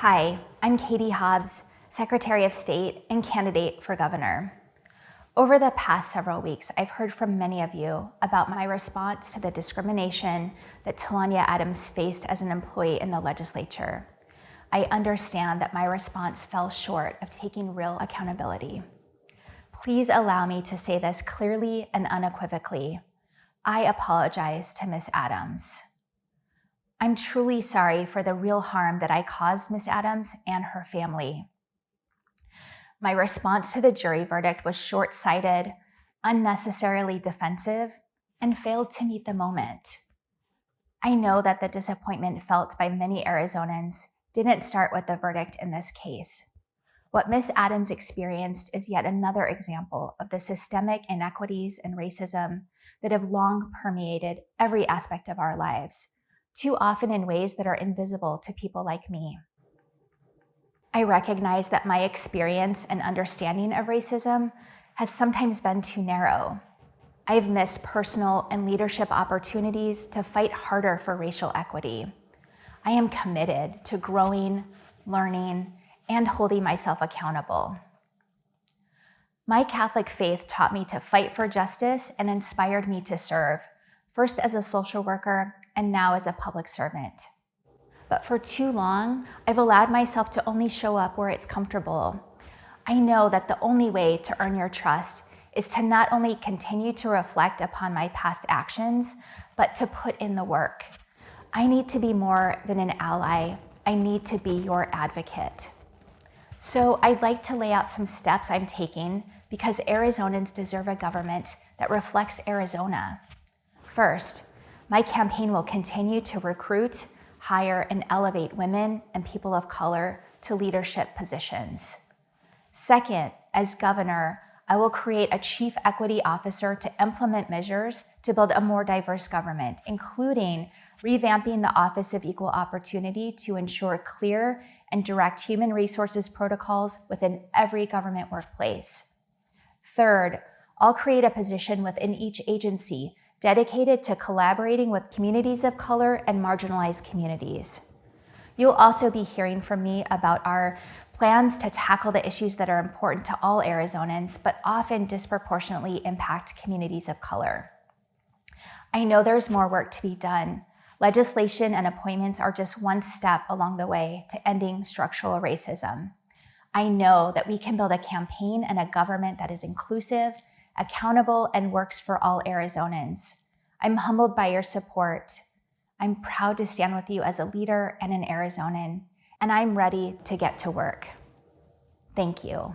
Hi, I'm Katie Hobbs, Secretary of State and candidate for governor. Over the past several weeks, I've heard from many of you about my response to the discrimination that Talonya Adams faced as an employee in the legislature. I understand that my response fell short of taking real accountability. Please allow me to say this clearly and unequivocally. I apologize to Ms. Adams. I'm truly sorry for the real harm that I caused Ms. Adams and her family. My response to the jury verdict was short-sighted, unnecessarily defensive, and failed to meet the moment. I know that the disappointment felt by many Arizonans didn't start with the verdict in this case. What Ms. Adams experienced is yet another example of the systemic inequities and racism that have long permeated every aspect of our lives, too often in ways that are invisible to people like me. I recognize that my experience and understanding of racism has sometimes been too narrow. I've missed personal and leadership opportunities to fight harder for racial equity. I am committed to growing, learning, and holding myself accountable. My Catholic faith taught me to fight for justice and inspired me to serve, first as a social worker and now as a public servant. But for too long, I've allowed myself to only show up where it's comfortable. I know that the only way to earn your trust is to not only continue to reflect upon my past actions, but to put in the work. I need to be more than an ally. I need to be your advocate. So I'd like to lay out some steps I'm taking because Arizonans deserve a government that reflects Arizona. First, my campaign will continue to recruit, hire, and elevate women and people of color to leadership positions. Second, as governor, I will create a chief equity officer to implement measures to build a more diverse government, including revamping the Office of Equal Opportunity to ensure clear and direct human resources protocols within every government workplace. Third, I'll create a position within each agency dedicated to collaborating with communities of color and marginalized communities. You'll also be hearing from me about our plans to tackle the issues that are important to all Arizonans, but often disproportionately impact communities of color. I know there's more work to be done. Legislation and appointments are just one step along the way to ending structural racism. I know that we can build a campaign and a government that is inclusive, accountable, and works for all Arizonans. I'm humbled by your support. I'm proud to stand with you as a leader and an Arizonan, and I'm ready to get to work. Thank you.